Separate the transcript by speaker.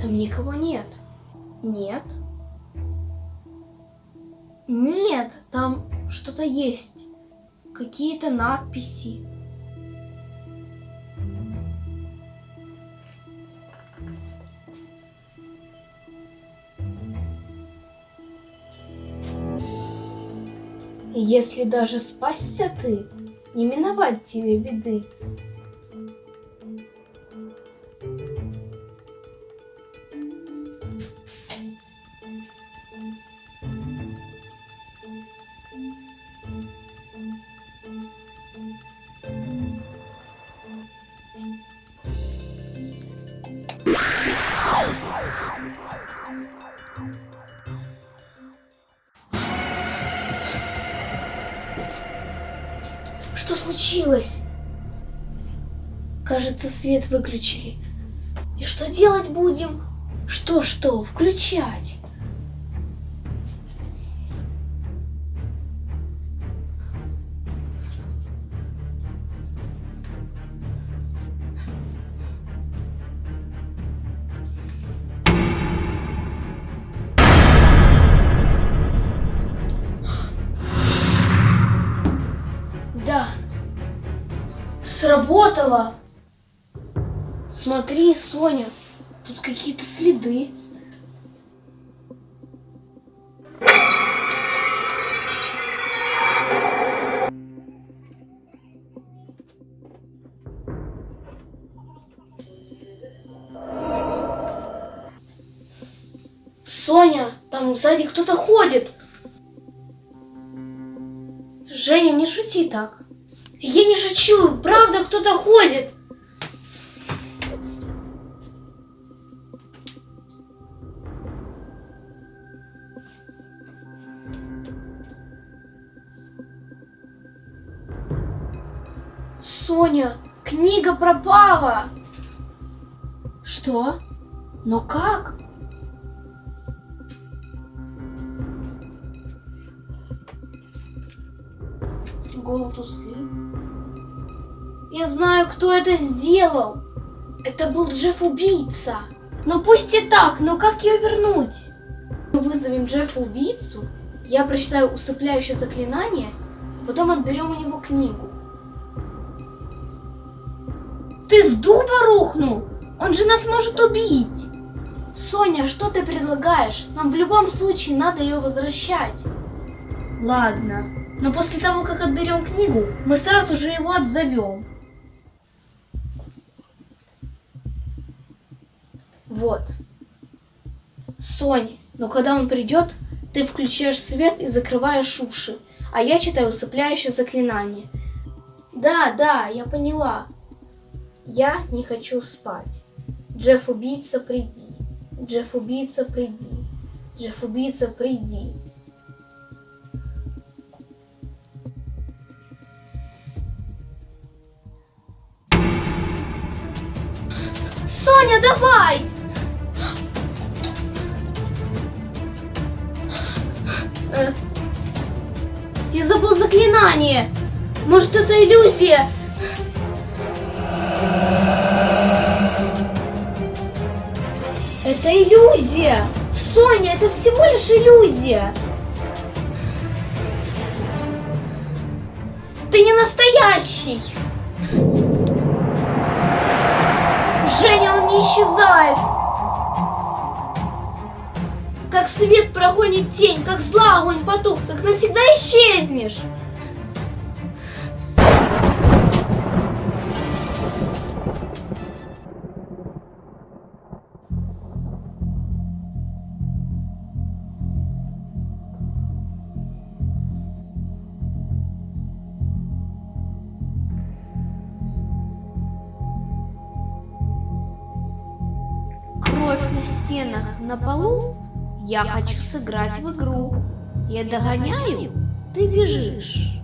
Speaker 1: Там никого нет. Нет. Нет, там что-то есть. Какие-то надписи. Если даже спасся ты, не миновать тебе беды. Случилось? Кажется, свет выключили. И что делать будем? Что-что? Включать. Сработало. Смотри, Соня, тут какие-то следы. Соня, там сзади кто-то ходит. Женя, не шути так. Я не шучу, правда кто-то ходит. Соня, книга пропала. Что? Но как? Голод усли. Я знаю, кто это сделал. Это был Джефф-убийца. Ну пусть и так, но как ее вернуть? Мы вызовем Джеффа-убийцу, я прочитаю усыпляющее заклинание, потом отберем у него книгу. Ты с дуба рухнул? Он же нас может убить. Соня, что ты предлагаешь? Нам в любом случае надо ее возвращать. Ладно, но после того, как отберем книгу, мы сразу же его отзовем. Вот. Сонь, но когда он придет, ты включаешь свет и закрываешь уши, а я читаю усыпляющее заклинание. Да, да, я поняла. Я не хочу спать. Джефф-убийца, приди. Джефф-убийца, приди. Джефф-убийца, приди. Соня, давай! Э, Я забыл заклинание. Может, это иллюзия? Это иллюзия! Соня, это всего лишь иллюзия! Ты не настоящий! Женя, исчезает! Как свет проходит тень, как зла огонь потух, так навсегда исчезнешь! Кровь на стенах, на полу. Я хочу сыграть в игру. Я догоняю, ты бежишь.